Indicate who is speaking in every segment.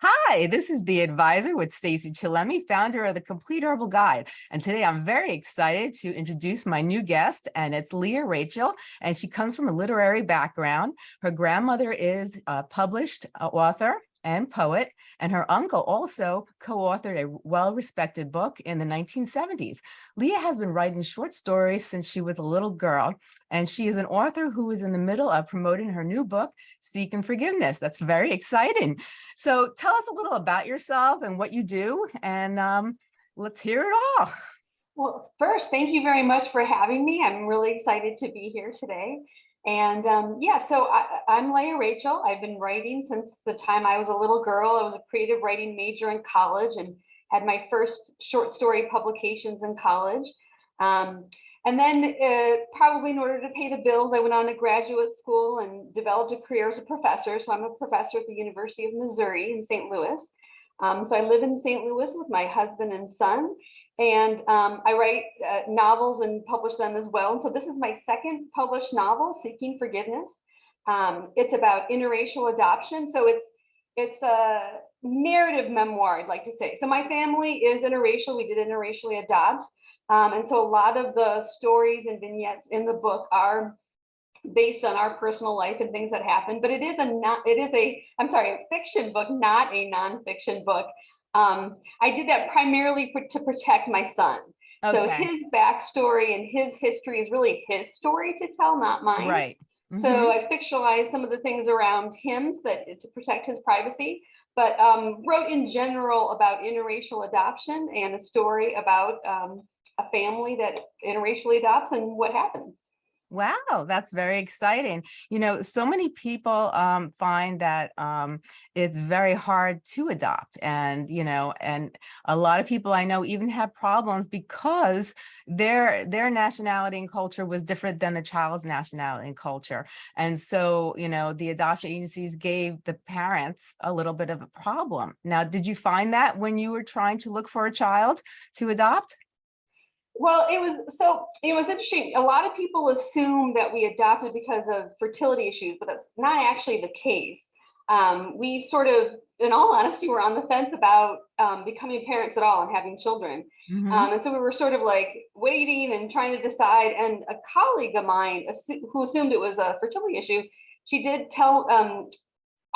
Speaker 1: Hi, this is the advisor with Stacy Chillemi, founder of the Complete Herbal Guide. And today I'm very excited to introduce my new guest, and it's Leah Rachel, and she comes from a literary background. Her grandmother is a published uh, author and poet, and her uncle also co-authored a well-respected book in the 1970s. Leah has been writing short stories since she was a little girl, and she is an author who is in the middle of promoting her new book, Seeking Forgiveness. That's very exciting. So tell us a little about yourself and what you do, and um, let's hear it all.
Speaker 2: Well, first, thank you very much for having me. I'm really excited to be here today. And um, yeah, so I, I'm Leah Rachel. I've been writing since the time I was a little girl. I was a creative writing major in college and had my first short story publications in college. Um, and then uh, probably in order to pay the bills, I went on to graduate school and developed a career as a professor. So I'm a professor at the University of Missouri in St. Louis. Um, so I live in St. Louis with my husband and son. And um, I write uh, novels and publish them as well. And so this is my second published novel, Seeking Forgiveness. Um, it's about interracial adoption. So it's it's a narrative memoir, I'd like to say. So my family is interracial. We did interracially adopt. Um, and so a lot of the stories and vignettes in the book are based on our personal life and things that happen, but it is a not, it is a, I'm sorry, a fiction book, not a nonfiction book. Um, I did that primarily for, to protect my son. Okay. So his backstory and his history is really his story to tell, not mine.
Speaker 1: Right. Mm -hmm.
Speaker 2: So I fictionalized some of the things around him so that to protect his privacy, but um, wrote in general about interracial adoption and a story about um, a family that interracially adopts and what happens.
Speaker 1: Wow, that's very exciting. You know, so many people um, find that um, it's very hard to adopt and, you know, and a lot of people I know even have problems because their their nationality and culture was different than the child's nationality and culture. And so, you know, the adoption agencies gave the parents a little bit of a problem. Now, did you find that when you were trying to look for a child to adopt?
Speaker 2: Well, it was so it was interesting. A lot of people assume that we adopted because of fertility issues, but that's not actually the case. Um, we sort of, in all honesty, were on the fence about um, becoming parents at all and having children. Mm -hmm. um, and so we were sort of like waiting and trying to decide. And a colleague of mine who assumed it was a fertility issue, she did tell, um,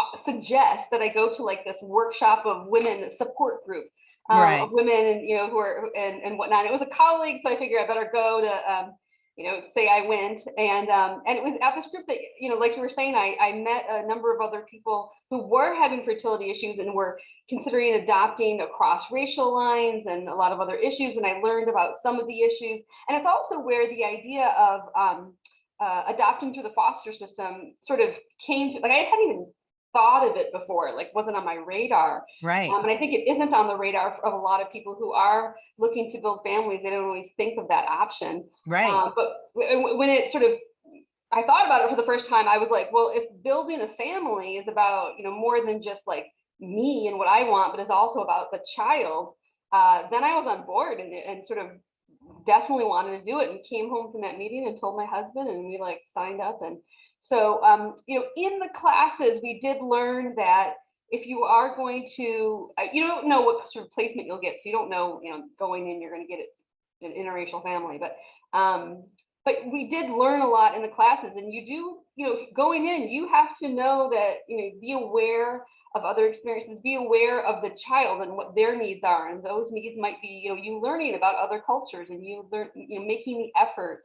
Speaker 2: uh, suggest that I go to like this workshop of women support group um, right. of women and you know who are and, and whatnot. It was a colleague, so I figured I better go to um, you know say I went and um, and it was at this group that you know like you were saying I I met a number of other people who were having fertility issues and were considering adopting across racial lines and a lot of other issues and I learned about some of the issues and it's also where the idea of um, uh, adopting through the foster system sort of came to like I hadn't even thought of it before, like wasn't on my radar.
Speaker 1: Right.
Speaker 2: Um, and I think it isn't on the radar of a lot of people who are looking to build families. They don't always think of that option.
Speaker 1: Right. Um,
Speaker 2: but when it sort of, I thought about it for the first time, I was like, well, if building a family is about, you know, more than just like me and what I want, but is also about the child, uh, then I was on board and, and sort of definitely wanted to do it and came home from that meeting and told my husband and we like signed up and so, um, you know, in the classes, we did learn that if you are going to, uh, you don't know what sort of placement you'll get. So you don't know, you know, going in, you're going to get it an interracial family, but, um, but we did learn a lot in the classes and you do, you know, going in, you have to know that, you know, be aware of other experiences, be aware of the child and what their needs are. And those needs might be, you know, you learning about other cultures and you learn, you know, making the effort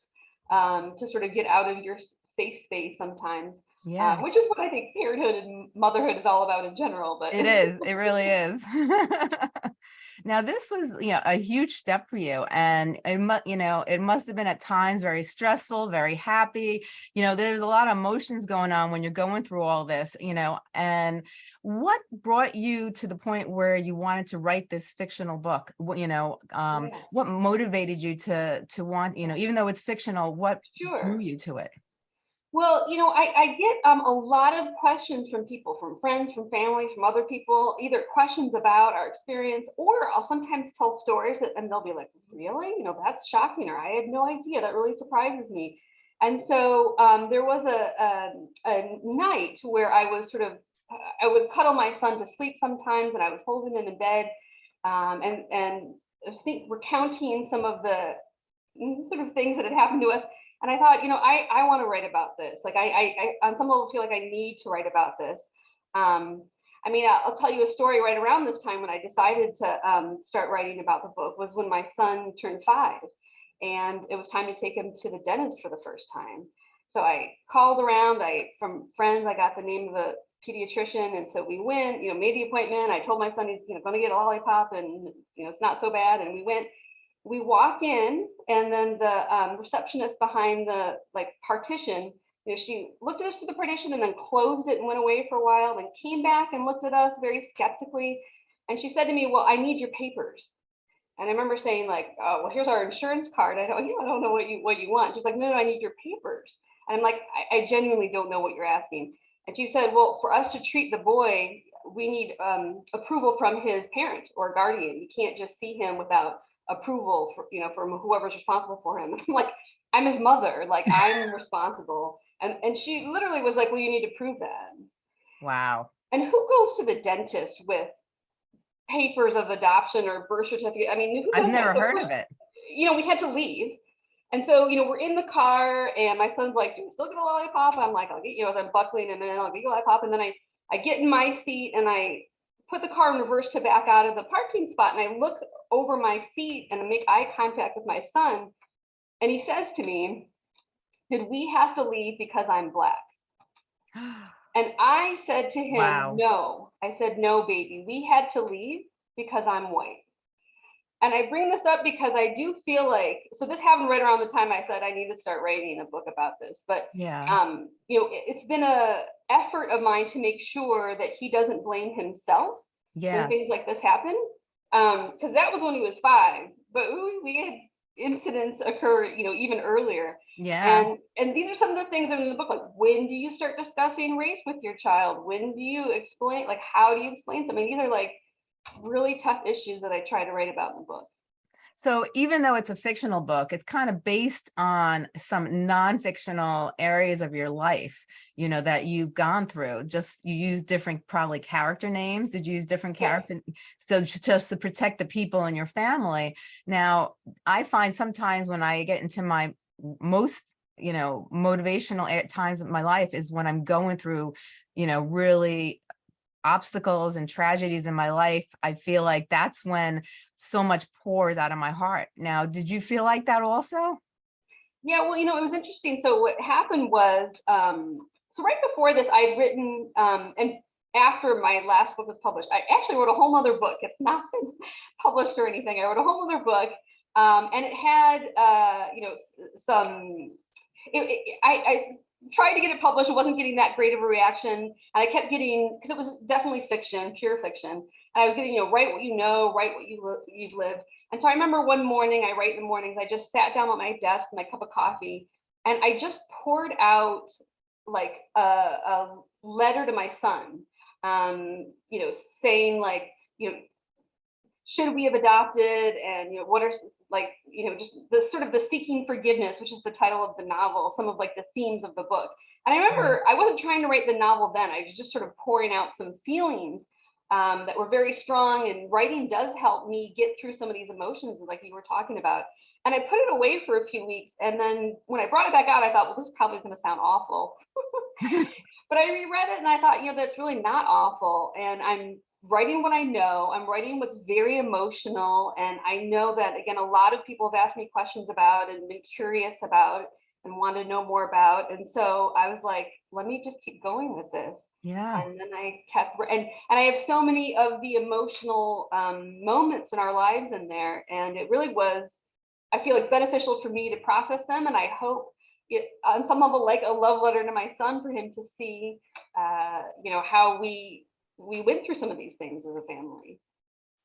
Speaker 2: um, to sort of get out of your safe space sometimes. Uh, yeah, uh, which is what I think parenthood and motherhood is all about in general. But
Speaker 1: it is, it really is. now, this was you know a huge step for you, and it must you know it must have been at times very stressful, very happy. You know, there's a lot of emotions going on when you're going through all this. You know, and what brought you to the point where you wanted to write this fictional book? What you know, um, yeah. what motivated you to to want you know, even though it's fictional, what sure. drew you to it?
Speaker 2: Well, you know, I, I get um, a lot of questions from people, from friends, from family, from other people, either questions about our experience, or I'll sometimes tell stories that, and they'll be like, really? You know, that's shocking, or I had no idea. That really surprises me. And so um, there was a, a, a, night where I was sort of, uh, I would cuddle my son to sleep sometimes and I was holding him in bed. Um, and, and I was think recounting some of the mm, sort of things that had happened to us. And I thought, you know, I, I want to write about this. Like I, I, on some level feel like I need to write about this. Um, I mean, I'll, tell you a story right around this time when I decided to um, start writing about the book was when my son turned five and it was time to take him to the dentist for the first time. So I called around, I, from friends, I got the name of the pediatrician. And so we went, you know, made the appointment. I told my son he's, you know, gonna get a lollipop and, you know, it's not so bad. And we went, we walk in and then the um, receptionist behind the like partition, you know, she looked at us through the partition and then closed it and went away for a while, then came back and looked at us very skeptically. And she said to me, well, I need your papers. And I remember saying like, oh, well, here's our insurance card. I don't, you know, I don't know what you what you want. She's like, no, no, I need your papers. And I'm like, I, I genuinely don't know what you're asking. And she said, well, for us to treat the boy, we need um, approval from his parent or guardian. You can't just see him without approval for, you know, from whoever's responsible for him. I'm like, I'm his mother, like I'm responsible. And, and she literally was like, well, you need to prove that.
Speaker 1: Wow.
Speaker 2: And who goes to the dentist with papers of adoption or birth certificate? I mean, who
Speaker 1: I've never
Speaker 2: So
Speaker 1: heard of it.
Speaker 2: you know, we had to leave. And so, you know, we're in the car and my son's like, do we still get a lollipop? I'm like, I'll get, you know, as I'm buckling him in, I'll get a lollipop. And then I, I get in my seat and I put the car in reverse to back out of the parking spot. And I look over my seat and make eye contact with my son. And he says to me, did we have to leave because I'm black? And I said to him,
Speaker 1: Wow.
Speaker 2: no, I said, no, baby, we had to leave because I'm white. And I bring this up because I do feel like, so this happened right around the time I said I need to start writing a book about this, but
Speaker 1: Yeah.
Speaker 2: um, you know, it- it's been a effort of mine to make sure that he doesn't blame himself when things like this happen. Um, because that was when he was five, but we, we had incidents occur, you know, even earlier.
Speaker 1: Yeah.
Speaker 2: And and these are some of the things that are in the book, like when do you start discussing race with your child? When do you explain, like how do you explain something? These are like really tough issues that I try to write about in the book.
Speaker 1: So even though it's a fictional book, it's kind of based on some non-fictional areas of your life, you know, that you've gone through. Just you use different probably character names. Did you use different character? So just to protect the people in your family. Now, I find sometimes when I get into my most, you know, motivational a- times of my life is when I'm going through, you know, really obstacles and tragedies in my life, I feel like that's when so much pours out of my heart. Now, did you feel like that also?
Speaker 2: Yeah, well, you know, it was interesting. So what happened was, um, so right before this, I'd written, um, and after my last book was published, I actually wrote a whole other book. It's not been published or anything. I wrote a whole other book, um, and it had, uh, you know, some. It, it, I, I tried to get it published. It wasn't getting that great of a reaction, and I kept getting because it was definitely fiction, pure fiction. And I was getting, you know, write what you know, write what you you've lived. And so I remember one morning, I write in the mornings, I just sat down at my desk, my cup of coffee, and I just poured out like a, a letter to my son, um, you know, saying like, you know, should we have adopted and, you know, what are like, you know, just the sort of the seeking forgiveness, which is the title of the novel, some of like the themes of the book. And I remember I wasn't trying to write the novel then, I was just sort of pouring out some feelings um, that were very strong and writing does help me get through some of these emotions like you were talking about. And I put it away for a few weeks. And then when I brought it back out, I thought, well, this is probably going to sound awful. but I reread it and I thought, you know, that's really not awful. And I'm writing what I know. I'm writing what's very emotional. And I know that, again, a lot of people have asked me questions about and been curious about and want to know more about. And so I was like, let me just keep going with this
Speaker 1: Yeah.
Speaker 2: and then I kept and and I have so many of the emotional um, moments in our lives in there, and it really was, I feel like beneficial for me to process them, and I hope it on some level like a love letter to my son for him to see, uh, you know, how we we went through some of these things as a family.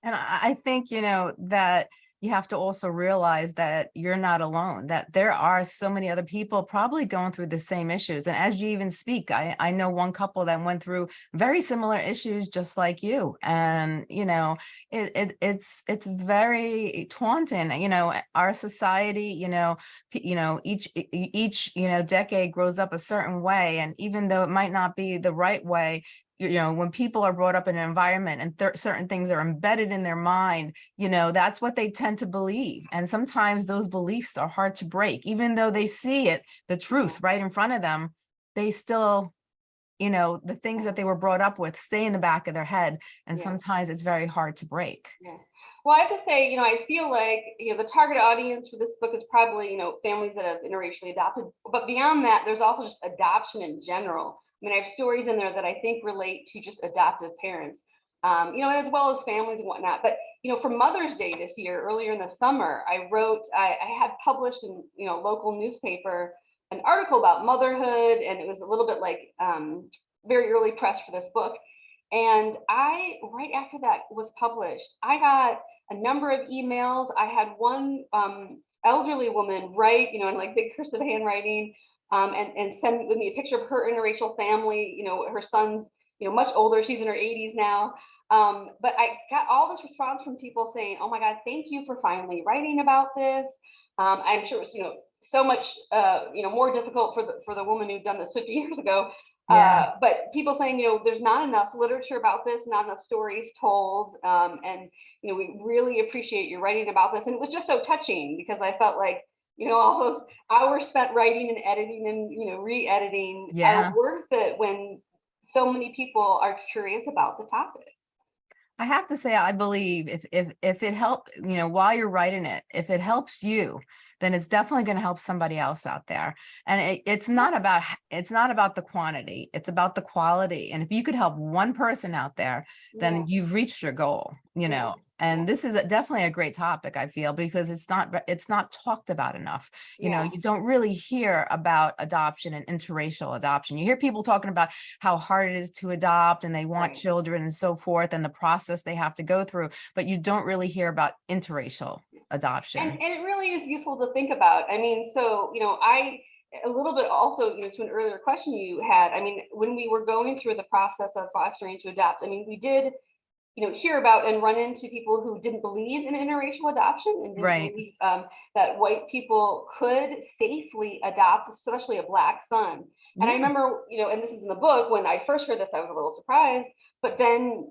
Speaker 1: And I, think, you know, that you have to also realize that you're not alone, that there are so many other people probably going through the same issues. And as you even speak, I, I know one couple that went through very similar issues just like you. And, you know, it, it it's it's very taunting, you know, our society, you know, you know, each each, you know, decade grows up a certain way. And even though it might not be the right way, you know, when people are brought up in an environment and cer- certain things are embedded in their mind, you know, that's what they tend to believe. And sometimes those beliefs are hard to break, even though they see it, the truth right in front of them, they still, you know, the things that they were brought up with stay in the back of their head. And
Speaker 2: Yeah.
Speaker 1: sometimes it's very hard to break.
Speaker 2: Yeah. Well, I have to say, you know, I feel like, you know, the target audience for this book is probably, you know, families that have interracially adopted. But beyond that, there's also just adoption in general. I mean, I have stories in there that I think relate to just adoptive parents, um, you know, as well as families and whatnot. But, you know, for Mother's Day this year, earlier in the summer, I wrote, I, I had published in, you know, local newspaper an article about motherhood, and it was a little bit like um, very early press for this book. And I, right after that was published, I got a number of emails. I had one um, elderly woman write, you know, in like big cursive handwriting, um, and and send with me a picture of her interracial family. You know, her son's, you know, much older. She's in her 80s now. Um, but I got all this response from people saying, "Oh my God, thank you for finally writing about this." Um, I'm sure it was, you know, so much, uh, you know, more difficult for the for the woman who'd done this 50 years ago.
Speaker 1: Yeah.
Speaker 2: Uh, but people saying, you know, there's not enough literature about this, not enough stories told, um, and you know, we really appreciate you writing about this. And it was just so touching because I felt like, you know, all those hours spent writing and editing and you know, re-editing
Speaker 1: Yeah.
Speaker 2: are worth it when so many people are curious about the topic.
Speaker 1: I have to say, I believe if if if it help, you know, while you're writing it, if it helps you, then it's definitely going to help somebody else out there. And it, it's not about it's not about the quantity, it's about the quality. And if you could help one person out there, then
Speaker 2: Yeah.
Speaker 1: you've reached your goal, you know. And this is a- definitely a great topic, I feel, because it's not it's not talked about enough. You know, you don't really hear about adoption and interracial adoption. You hear people talking about how hard it is to adopt and they want
Speaker 2: Right.
Speaker 1: children and so forth and the process they have to go through, but you don't really hear about interracial adoption.
Speaker 2: And, and it really is useful to think about. I mean, so, you know, I, a little bit also, you know, to an earlier question you had, I mean, when we were going through the process of fostering to adopt, I mean, we did, you know, hear about and run into people who didn't believe in interracial adoption and didn't
Speaker 1: Right.
Speaker 2: believe um, that white people could safely adopt, especially a black son. And I remember, you know, and this is in the book, when I first heard this, I was a little surprised, but then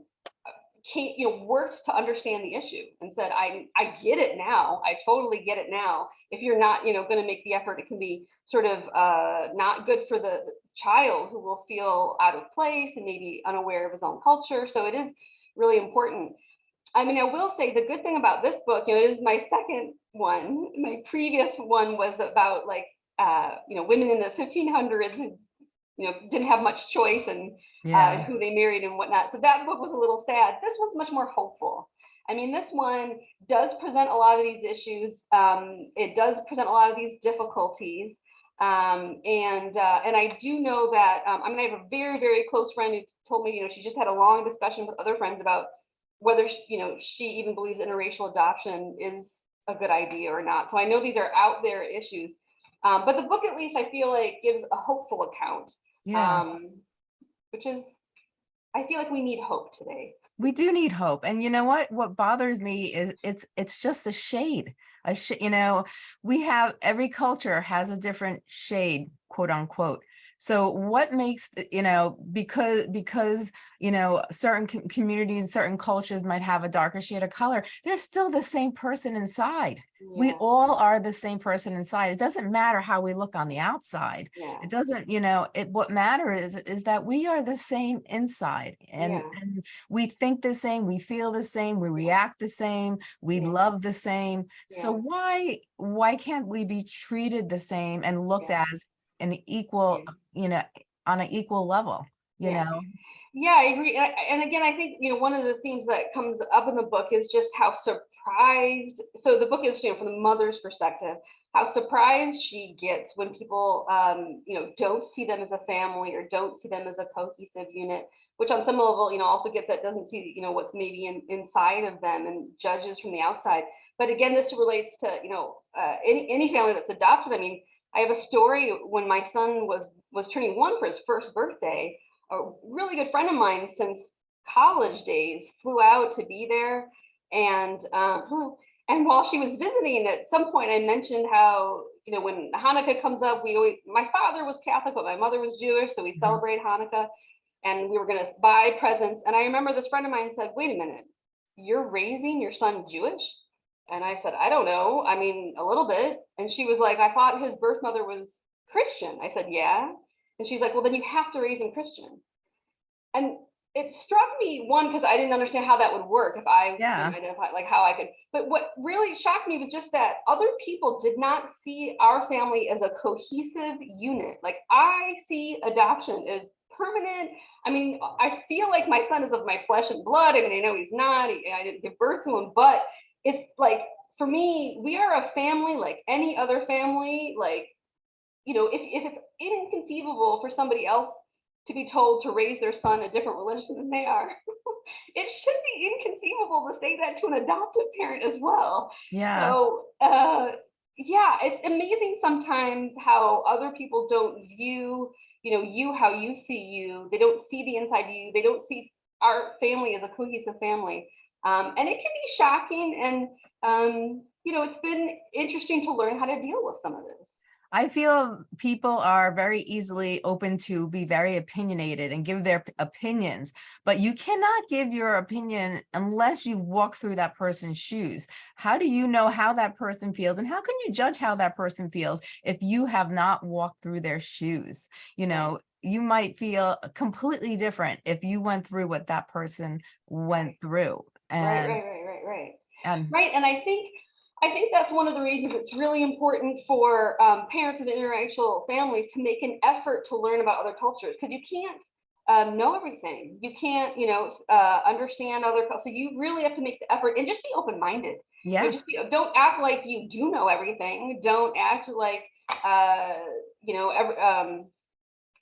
Speaker 2: Kate, you know, worked to understand the issue and said, I, I get it now. I totally get it now. If you're not, you know, going to make the effort, it can be sort of uh, not good for the child who will feel out of place and maybe unaware of his own culture. So it is really important. I mean, I will say the good thing about this book, you know, is my second one. My previous one was about like, uh, you know, women in the 1500s who, you know, didn't have much choice and uh, who they married and whatnot. So that book was a little sad. This one's much more hopeful. I mean, this one does present a lot of these issues. Um, it does present a lot of these difficulties. Um, and uh, and I do know that um, I mean, I have a very, very close friend who told me, you know, she just had a long discussion with other friends about whether, sh- you know, she even believes interracial adoption is a good idea or not. So I know these are out there issues. Um, but the book, at least, I feel like gives a hopeful account
Speaker 1: Yeah.
Speaker 2: um, which is, I feel like we need hope today.
Speaker 1: we do need hope and you know what what bothers me is it's it's just a shade a sh- you know we have every culture has a different shade quote unquote so what makes you know because because you know certain com- communities certain cultures might have a darker shade of color they're still the same person inside. We all are the same person inside. It doesn't matter how we look on the outside.
Speaker 2: Yeah,
Speaker 1: it doesn't you know it what matters is is that we are the same inside and,
Speaker 2: Yeah.
Speaker 1: and we think the same we feel the same we react the same we
Speaker 2: Yeah.
Speaker 1: love the same. So why why can't we be treated the same and looked
Speaker 2: Yeah.
Speaker 1: as an equal you know on an equal level you
Speaker 2: Yeah.
Speaker 1: know
Speaker 2: yeah, I agree. And again, I think, you know, one of the themes that comes up in the book is just how surprised, so the book is, you know, from the mother's perspective, how surprised she gets when people, um, you know, don't see them as a family or don't see them as a cohesive unit, which on some level, you know, also gets that doesn't see, you know, what's maybe in, inside of them and judges from the outside. But again, this relates to, you know, uh, any, any family that's adopted. I mean, I have a story when my son was, was turning one for his first birthday, a really good friend of mine since college days flew out to be there. And, um, and while she was visiting, at some point I mentioned how, you know, when Hanukkah comes up, we always, my father was Catholic, but my mother was Jewish. So we
Speaker 1: Mhm.
Speaker 2: celebrate Hanukkah. and we were gonna buy presents. And I remember this friend of mine said, wait a minute, you're raising your son Jewish? And I said, I don't know. I mean, a little bit. And she was like, I thought his birth mother was Christian. I said, yeah. And she's like, well, then you have to raise him Christian. And it struck me one because I didn't understand how that would work if I
Speaker 1: Yeah.
Speaker 2: identified like how I could. But what really shocked me was just that other people did not see our family as a cohesive unit. Like I see adoption as permanent. I mean, I feel like my son is of my flesh and blood. I mean, I know he's not. I didn't give birth to him, but it's like for me, we are a family like any other family. Like, you know, if, if it's inconceivable for somebody else to be told to raise their son a different religion than they are, it should be inconceivable to say that to an adoptive parent as well.
Speaker 1: Yeah.
Speaker 2: So, uh, yeah, it's amazing sometimes how other people don't view, you know, you how you see you. They don't see the inside of you. They don't see our family as a cohesive family. Um, and it can be shocking. And, um, you know, it's been interesting to learn how to deal with some of this.
Speaker 1: I feel people are very easily open to be very opinionated and give their opinions, but you cannot give your opinion unless you walk through that person's shoes. How do you know how that person feels and how can you judge how that person feels if you have not walked through their shoes? You know, you might feel completely different if you went through what that person went through.
Speaker 2: Right,
Speaker 1: And,
Speaker 2: right, right, right, right.
Speaker 1: and
Speaker 2: Right, and I think, I think that's one of the reasons it's really important for um, parents of interracial families to make an effort to learn about other cultures, because you can't um, know everything. You can't, you know, uh, understand other, cul- so you really have to make the effort and just be open-minded. You know,
Speaker 1: yes,
Speaker 2: just be- Don't act like you do know everything. Don't act like, uh, you know, every, um,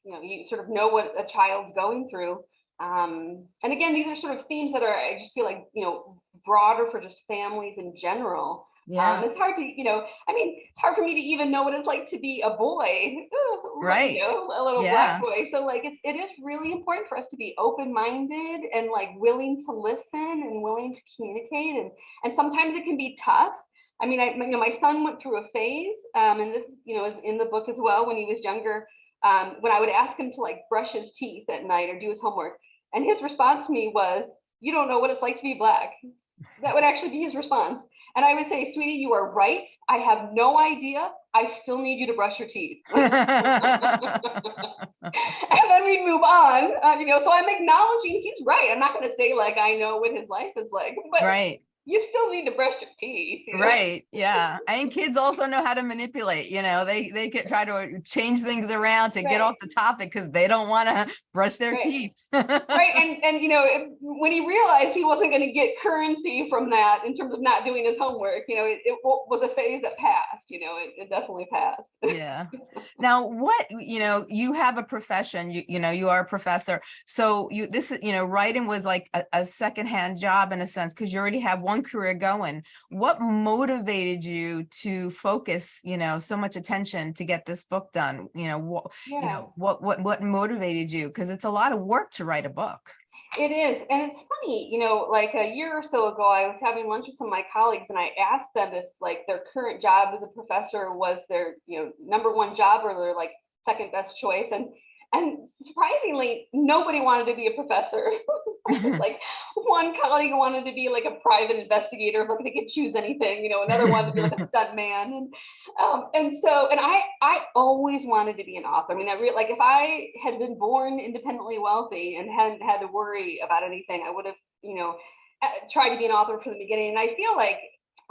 Speaker 2: you know, you sort of know what a child's going through. Um, and again, these are sort of themes that are, I just feel like, you know, broader for just families in general.
Speaker 1: yeah,
Speaker 2: Um, it's hard to, you know, I mean, it's hard for me to even know what it's like to be a boy,
Speaker 1: Right.
Speaker 2: You know, a little
Speaker 1: Yeah.
Speaker 2: black boy. So like, it's, it is really important for us to be open-minded and like willing to listen and willing to communicate. And, and sometimes it can be tough. I mean, I, you know, my son went through a phase, um, and this, you know, is in the book as well, when he was younger, um, when I would ask him to like brush his teeth at night or do his homework. And his response to me was, you don't know what it's like to be black. That would actually be his response. And I would say, sweetie, you are right. I have no idea. I still need you to brush your teeth. and then we move on, uh, you know, so I'm acknowledging he's right. I'm not going to say like, I know what his life is like, but
Speaker 1: right.
Speaker 2: You still need to brush your teeth. you know?
Speaker 1: Right, yeah. And kids also know how to manipulate, you know, they, they could try to change things around to get off the topic because they don't want to brush their
Speaker 2: Right.
Speaker 1: teeth.
Speaker 2: right and and you know if, when he realized he wasn't going to get currency from that in terms of not doing his homework you know it, it was a phase that passed you know it, it definitely passed
Speaker 1: Yeah. Now, what, you know, you have a profession, you, you know, you are a professor. So you, this is, you know, writing was like a, a secondhand job in a sense, because you already have one career going. What motivated you to focus, you know, so much attention to get this book done? You know, what, you know, what, what, what motivated you? Because it's a lot of work to write a book.
Speaker 2: it is and it's funny you know like a year or so ago i was having lunch with some of my colleagues and i asked them if like their current job as a professor was their you know number one job or their like second best choice and and surprisingly nobody wanted to be a professor like one colleague wanted to be like a private investigator, like they could choose anything, you know, another wanted to be like a stunt man. And um, and so, and I I always wanted to be an author. I mean, I really like if I had been born independently wealthy and hadn't had to worry about anything, I would have, you know, uh, tried to be an author from the beginning. And I feel like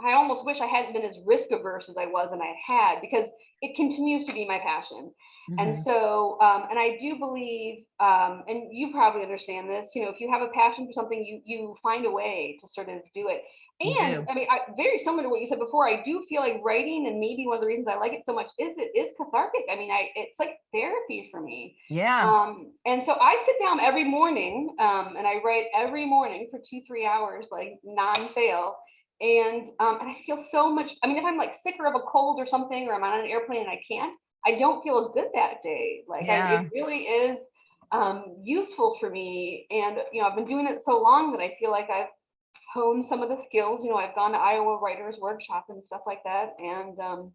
Speaker 2: I almost wish I hadn't been as risk averse as I was and I had because it continues to be my passion. And
Speaker 1: Mhm.
Speaker 2: so, um, and I do believe, um, and you probably understand this, you know, if you have a passion for something, you you find a way to sort of do it. And
Speaker 1: do.
Speaker 2: I mean, I, very similar to what you said before, I do feel like writing, and maybe one of the reasons I like it so much is it is cathartic. I mean, I it's like therapy for me.
Speaker 1: Yeah,
Speaker 2: Um, and so I sit down every morning, um, and I write every morning for two, three hours, like non-fail. And um, and I feel so much. I mean, if I'm like sick or of a cold or something, or I'm on an airplane and I can't, I don't feel as good that day. Like I, it really is um, useful for me. And you know, I've been doing it so long that I feel like I've honed some of the skills. You know, I've gone to Iowa Writers Workshop and stuff like that, and um,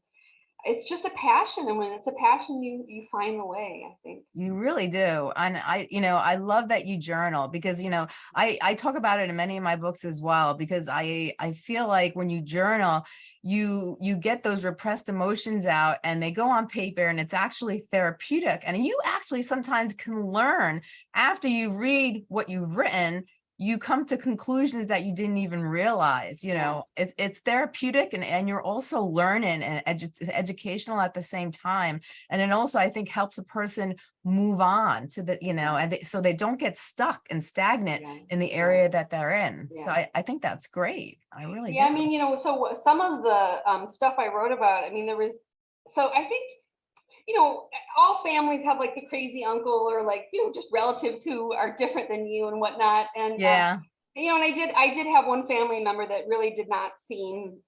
Speaker 2: it's just a passion. And when it's a passion, you, you find the way, I think.
Speaker 1: You really do. And I, you know, I love that you journal because, you know, I, I talk about it in many of my books as well, because I, I feel like when you journal, you, you get those repressed emotions out and they go on paper and it's actually therapeutic. And you actually sometimes can learn after you read what you've written, you come to conclusions that you didn't even realize, you know, it's, it's therapeutic and, and you're also learning and edu educational at the same time. And it also, I think, helps a person move on to the, you know, and they, so they don't get stuck and stagnant
Speaker 2: Yeah.
Speaker 1: in the area that they're in. So I, I think that's great. I really
Speaker 2: Yeah, I mean, you know, so some of the um, stuff I wrote about, I mean, there was, so I think, you know, all families have like the crazy uncle or like, you know, just relatives who are different than you and whatnot. And, um,
Speaker 1: Yeah,
Speaker 2: you know, and I did, I did have one family member that really did not seem,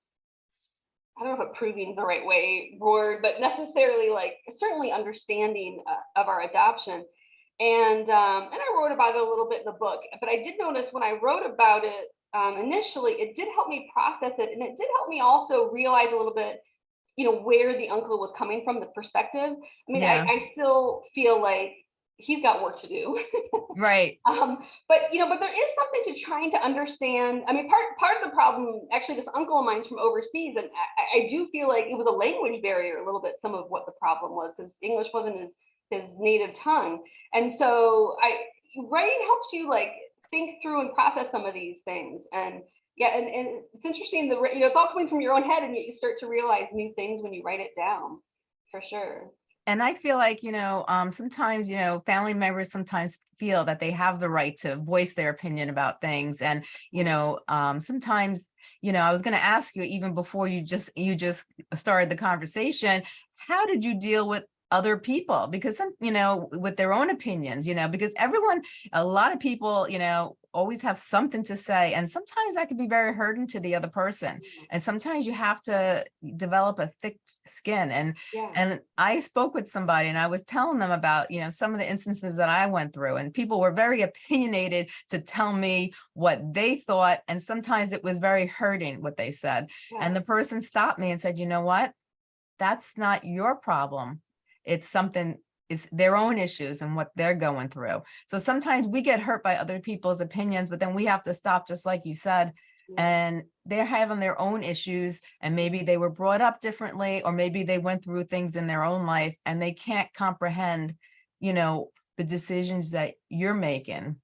Speaker 2: I don't know if approving is the right way word, but necessarily like certainly understanding uh, of our adoption. And um, and I wrote about it a little bit in the book, but I did notice when I wrote about it um, initially, it did help me process it, and it did help me also realize a little bit, you know, where the uncle was coming from, the perspective. I mean,
Speaker 1: Yeah.
Speaker 2: I, I still feel like he's got work to do.
Speaker 1: right.
Speaker 2: Um, but you know, but there is something to trying to understand. I mean, part part of the problem, actually, this uncle of mine's from overseas, and I, I do feel like it was a language barrier a little bit. Some of what the problem was because English wasn't his his native tongue, and so I writing helps you like think through and process some of these things. And yeah, and, and it's interesting. The you know, it's all coming from your own head, and yet you start to realize new things when you write it down, for sure.
Speaker 1: And I feel like, you know, um, sometimes, you know, family members sometimes feel that they have the right to voice their opinion about things. And, you know, um, sometimes, you know, I was going to ask you even before you just, you just started the conversation, how did you deal with other people? Because some, you know, with their own opinions, you know, because everyone, a lot of people, you know, always have something to say. And sometimes that can be very hurting to the other person. Mm-hmm. And sometimes you have to develop a thick skin and
Speaker 2: Yeah.
Speaker 1: and I spoke with somebody and I was telling them about, you know, some of the instances that I went through and people were very opinionated to tell me what they thought. And sometimes it was very hurting what they said.
Speaker 2: yeah.
Speaker 1: And the person stopped me and said, you know what? That's not your problem. It's something, it's their own issues and what they're going through. So sometimes we get hurt by other people's opinions, but then we have to stop, just like you said, and they're having their own issues and maybe they were brought up differently or maybe they went through things in their own life and they can't comprehend you know the decisions that you're making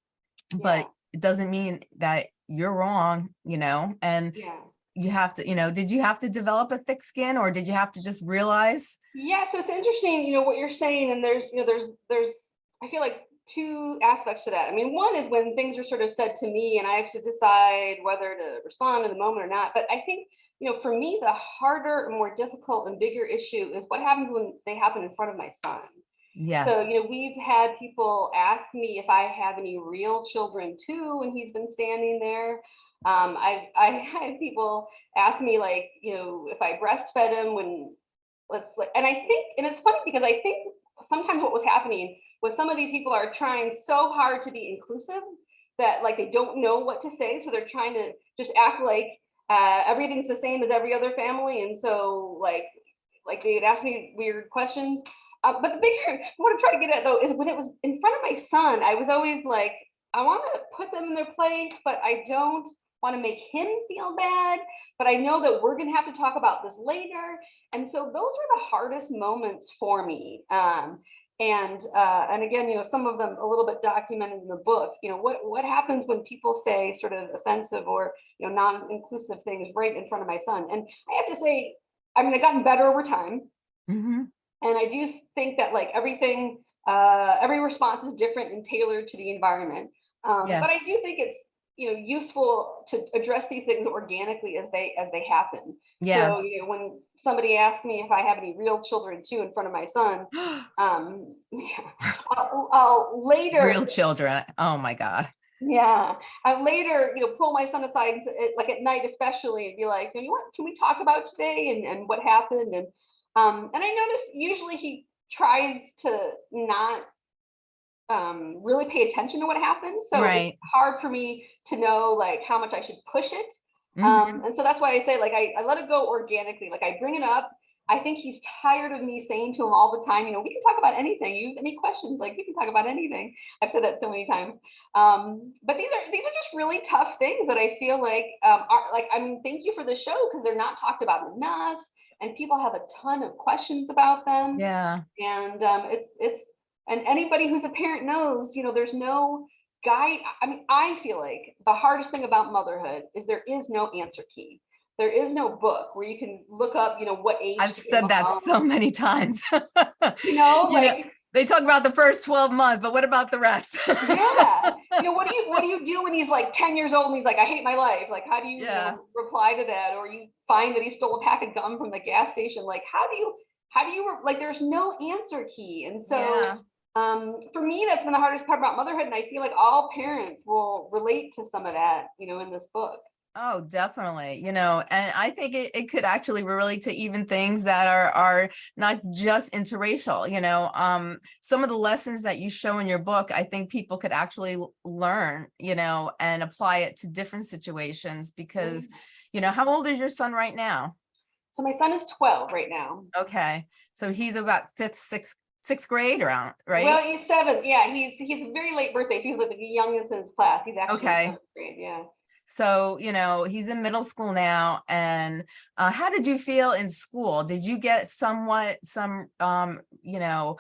Speaker 1: but it doesn't mean that you're wrong you know and
Speaker 2: yeah.
Speaker 1: You have to you know did you have to develop a thick skin or did you have to just realize
Speaker 2: Yeah, so it's interesting, you know, what you're saying, and there's, you know, there's, there's, I feel like two aspects to that. I mean, one is when things are sort of said to me and I have to decide whether to respond in the moment or not. But I think, you know, for me, the harder and more difficult and bigger issue is what happens when they happen in front of my son.
Speaker 1: yes
Speaker 2: So, you know, we've had people ask me if I have any real children too, when he's been standing there. Um, I, I had people ask me like, you know, if I breastfed him when, let's, and I think, and it's funny because I think sometimes what was happening was some of these people are trying so hard to be inclusive that like they don't know what to say. So they're trying to just act like uh, everything's the same as every other family. And so like, like they'd ask me weird questions. Uh, but the bigger, what I'm trying to get at though is when it was in front of my son, I was always like, I want to put them in their place, but I don't want to make him feel bad. But I know that we're going to have to talk about this later. And so those were the hardest moments for me. Um, and uh, and again, you know, some of them a little bit documented in the book. You know, what what happens when people say sort of offensive or you know non-inclusive things right in front of my son? And I have to say, I mean, I've gotten better over time.
Speaker 1: hmm
Speaker 2: And I do think that like everything, uh, every response is different and tailored to the environment. Um,
Speaker 1: Yes.
Speaker 2: but I do think it's, you know, useful to address these things organically as they, as they happen.
Speaker 1: yes
Speaker 2: So, you know, when somebody asks me if I have any real children too in front of my son, um, yeah, I'll, I'll later.
Speaker 1: real children oh my god
Speaker 2: Yeah, I later, you know, pull my son aside, at- like at night especially, and be like, you know what, can we talk about today and, and what happened? And um, and I noticed usually he tries to not um really pay attention to what happens. So
Speaker 1: Right.
Speaker 2: it's hard for me to know like how much I should push it.
Speaker 1: Mhm.
Speaker 2: Um, and so that's why I say like I, I let it go organically. Like I bring it up I think he's tired of me saying to him all the time, you know, we can talk about anything. You have any questions? Like we can talk about anything. I've said that so many times. Um, but these are these are just really tough things that I feel like um, are like. I mean, thank you for the show because they're not talked about enough, and people have a ton of questions about them.
Speaker 1: Yeah.
Speaker 2: And um, it's it's and anybody who's a parent knows, you know, there's no guide. I mean, I feel like the hardest thing about motherhood is there is no answer key. There is no book where you can look up, you know, what age.
Speaker 1: I've said that
Speaker 2: mom.
Speaker 1: so many times.
Speaker 2: You know,
Speaker 1: You know,
Speaker 2: like
Speaker 1: They talk about the first 12 months, but what about the rest?
Speaker 2: yeah. You know, what do you what do you do when he's like 10 years old and he's like, I hate my life? Like, how do you, you know, reply to that? Or you find that he stole a pack of gum from the gas station. Like, how do you how do you like there's no answer key. And so
Speaker 1: Yeah.
Speaker 2: Um for me that's been the hardest part about motherhood. And I feel like all parents will relate to some of that, you know, in this book.
Speaker 1: Oh, definitely. You know, and I think it, it could actually relate to even things that are are not just interracial, you know. Um, some of the lessons that you show in your book, I think people could actually learn, you know, and apply it to different situations because, you know, how old is your son right now?
Speaker 2: So my son is 12 right now.
Speaker 1: Okay. So he's about fifth, sixth, sixth grade around, right?
Speaker 2: Well, he's seven. Yeah, he's he's a very late birthday. So he's like the youngest in his class. He's actually
Speaker 1: Okay.
Speaker 2: seventh grade. Yeah.
Speaker 1: So, you know, he's in middle school now. And uh, how did you feel in school? Did you get somewhat some, um, you know,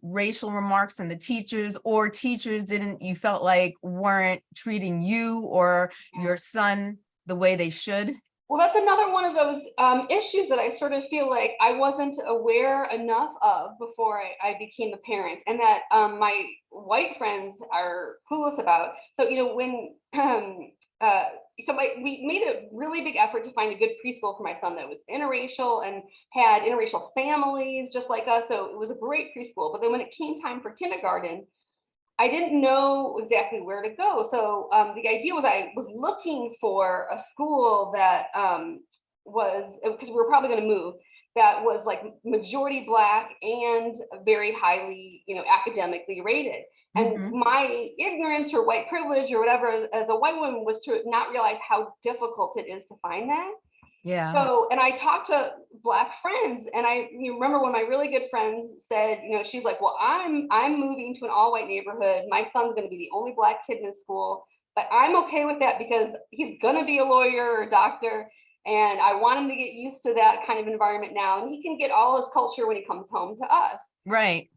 Speaker 1: racial remarks from the teachers or teachers didn't, you felt like weren't treating you or your son the way they should?
Speaker 2: Well, that's another one of those um, issues that I sort of feel like I wasn't aware enough of before I, I became a parent, and that um, my white friends are clueless about. So, you know, when um, uh, so my, we made a really big effort to find a good preschool for my son that was interracial and had interracial families just like us. So it was a great preschool. But then when it came time for kindergarten, I didn't know exactly where to go. So um, the idea was I was looking for a school that um, was because we were probably going to move that was like majority black and very highly, you know, academically rated. And
Speaker 1: Mhm.
Speaker 2: my ignorance or white privilege or whatever as a white woman was to not realize how difficult it is to find that.
Speaker 1: Yeah.
Speaker 2: So, and I talked to black friends and I you remember when my really good friend said, you know, she's like, well, I'm, I'm moving to an all white neighborhood. My son's going to be the only black kid in his school, but I'm okay with that because he's going to be a lawyer or a doctor. And I want him to get used to that kind of environment now. And he can get all his culture when he comes home to us
Speaker 1: Right.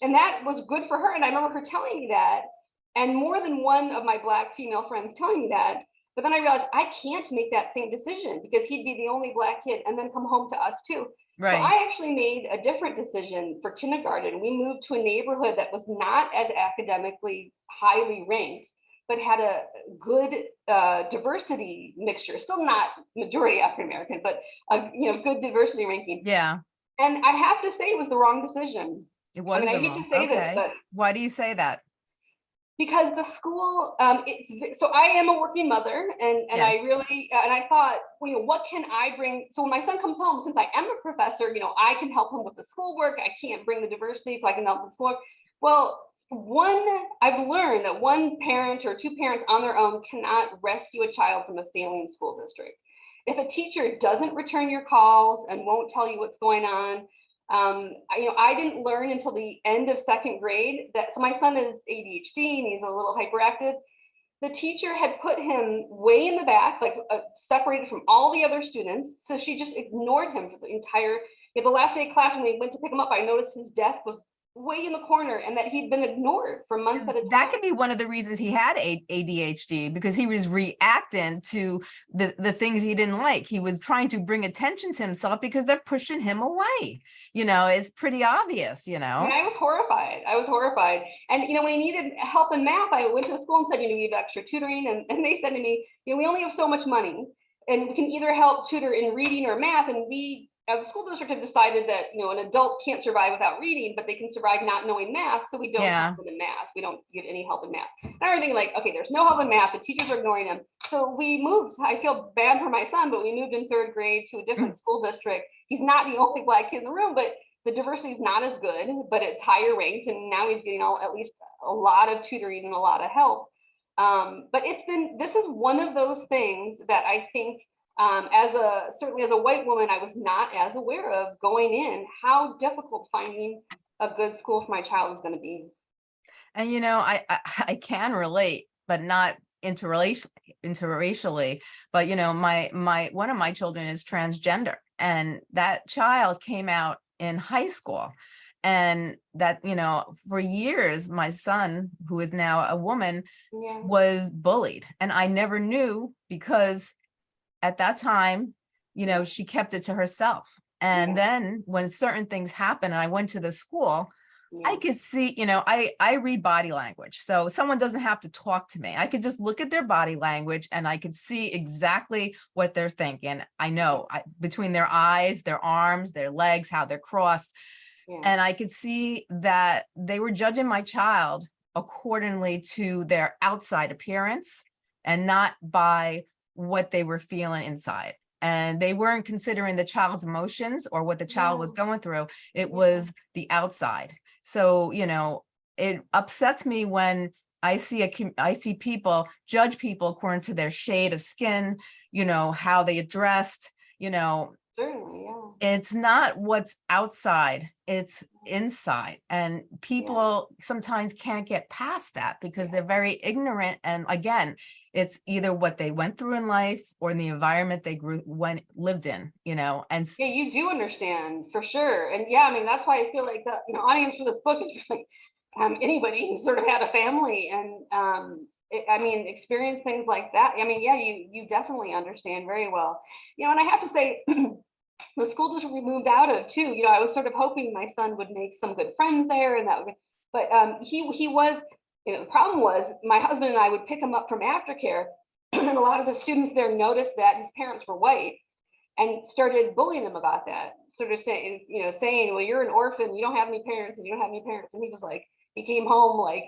Speaker 2: and that was good for her. And I remember her telling me that, and more than one of my black female friends telling me that. But then I realized I can't make that same decision because he'd be the only black kid and then come home to us too.
Speaker 1: Right.
Speaker 2: So I actually made a different decision for kindergarten. We moved to a neighborhood that was not as academically highly ranked, but had a good uh, diversity mixture. Still not majority African American, but a you know good diversity ranking.
Speaker 1: Yeah.
Speaker 2: And I have to say it was the wrong decision.
Speaker 1: It was.
Speaker 2: I mean, I hate
Speaker 1: wrong-
Speaker 2: to say this, but
Speaker 1: Why do you say that?
Speaker 2: Because the school um it's so i am a working mother and and i really and i thought you know what can i bring? So when my son comes home since i am a professor you know i can help him with the schoolwork. I can't bring the diversity so i can help with schoolwork. Well one i've learned that one parent or two parents on their own cannot rescue a child from a failing school district. If a teacher doesn't return your calls and won't tell you what's going on um, I, you know, I didn't learn until the end of second grade that, so my son is ADHD and he's a little hyperactive. The teacher had put him way in the back, like uh, separated from all the other students. So she just ignored him for the entire, know, the last day of class when we went to pick him up, I noticed his desk was way in the corner and that he'd been ignored for months at a time.
Speaker 1: That could be one of the reasons he had ADHD because he was reacting to the, the things he didn't like. He was trying to bring attention to himself because they're pushing him away. You know, it's pretty obvious, you know?
Speaker 2: mean, I was horrified. I was horrified. And, you know, when he needed help in math, I went to the school and said, you know, we have extra tutoring. And, and they said to me, you know, we only have so much money and we can either help tutor in reading or math. And we, as a school district, have decided that, you know, an adult can't survive without reading, but they can survive not knowing math. So we don't
Speaker 1: Yeah.
Speaker 2: help them in math. We don't give any help in math. And I thinking like, okay, there's no help in math. The teachers are ignoring him. So we moved. I feel bad for my son, but we moved in third grade to a different school district. He's not the only black kid in the room, but the diversity is not as good, but it's higher ranked, and now he's getting all at least a lot of tutoring and a lot of help. Um, but it's been this is one of those things that I think um, as a, certainly as a white woman, I was not as aware of going in, how difficult finding a good school for my child was gonna be.
Speaker 1: And you know, I, I, I can relate, but not interrelation, interracially. But you know, my, my, one of my children is transgender and that child came out in high school. And that, you know, for years, my son, who is now a woman,
Speaker 2: Yeah,
Speaker 1: was bullied. And I never knew because at that time, you know, she kept it to herself. And
Speaker 2: Yeah.
Speaker 1: then when certain things happened and I went to the school, I could see, you know, I, I read body language. So someone doesn't have to talk to me. I could just look at their body language and I could see exactly what they're thinking. I know I, between their eyes, their arms, their legs, how they're crossed.
Speaker 2: yeah,
Speaker 1: And I could see that they were judging my child accordingly to their outside appearance and not by what they were feeling inside. And they weren't considering the child's emotions or what the child was going through. It
Speaker 2: Yeah.
Speaker 1: was the outside. So, you know, it upsets me when I see a, I see people judge people according to their shade of skin, you know, how they dressed, you know,
Speaker 2: certainly, yeah.
Speaker 1: it's not what's outside, it's inside. And people sometimes can't get past that because they're very ignorant. And again, it's either what they went through in life or in the environment they grew, went, lived in, you know, and
Speaker 2: Yeah, you do understand for sure. And yeah, I mean, that's why I feel like the, you know, audience for this book is really um, anybody who sort of had a family and um, I mean, experience things like that. I mean, yeah, you you definitely understand very well. You know, and I have to say, the school district we moved out of too, you know, I was sort of hoping my son would make some good friends there and that would, but um, he he was, you know, the problem was my husband and I would pick him up from aftercare. And a lot of the students there noticed that his parents were white and started bullying him about that. Sort of saying, you know, saying, well, you're an orphan, you don't have any parents and you don't have any parents. And he was like, he came home like,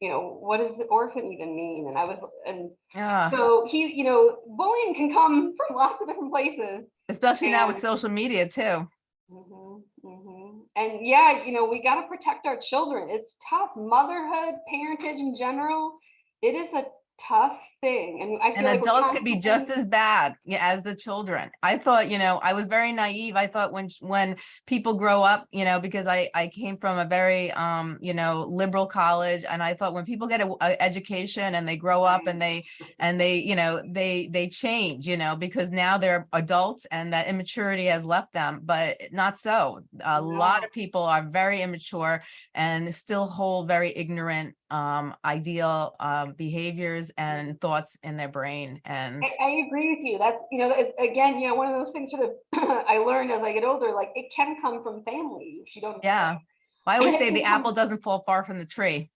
Speaker 2: you know, what does the orphan even mean? And I was, and
Speaker 1: yeah,
Speaker 2: so he, you know, bullying can come from lots of different places.
Speaker 1: especially now with social media too.
Speaker 2: Mhm, mhm. And yeah, you know, we got to protect our children. It's tough. Motherhood, parentage in general, it is a tough thing. And I
Speaker 1: And
Speaker 2: like
Speaker 1: adults could be just as bad as the children. I thought, you know, I was very naive. I thought when, when people grow up, you know, because I, I came from a very, um, you know, liberal college and I thought when people get a, a education and they grow up and they, and they, you know, they, they change, you know, because now they're adults and that immaturity has left them, but not so. A lot of people are very immature and still hold very ignorant, um, ideal, um, behaviors and thoughts in their brain and
Speaker 2: I, I agree with you. That's, you know, it's again, you know, one of those things sort of I learned as I get older, like it can come from family if you don't.
Speaker 1: Yeah. I always say the apple doesn't fall far from the tree.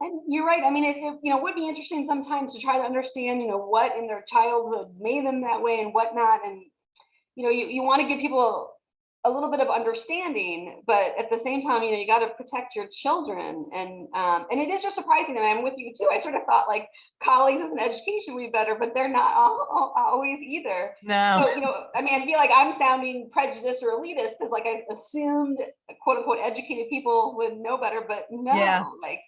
Speaker 2: And you're right. I mean, it, it, you know, would be interesting sometimes to try to understand, you know, what in their childhood made them that way and whatnot. And, you know, you, you want to give people a little bit of understanding, but at the same time, you know, you got to protect your children. And, um, and it is just surprising. me. I'm with you too. I sort of thought like colleagues with an education would be better, but they're not al- al- always either.
Speaker 1: No,
Speaker 2: So, you know, I mean, I feel like I'm sounding prejudiced or elitist because like I assumed quote unquote educated people would know better, but
Speaker 1: Yeah.
Speaker 2: no, like,